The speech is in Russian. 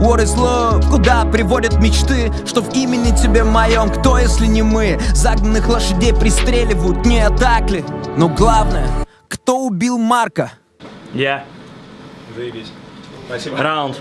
What is love? Куда приводят мечты? Что в имени тебе моем? Кто, если не мы? Загнанных лошадей пристреливают, не так ли? Но главное, кто убил Марка? Я. Заебись. Спасибо. Раунд.